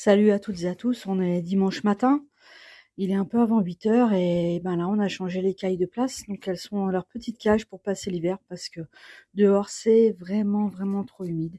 Salut à toutes et à tous, on est dimanche matin. Il est un peu avant 8 heures et ben là on a changé les cailles de place. Donc elles sont dans leur petite cage pour passer l'hiver parce que dehors c'est vraiment vraiment trop humide.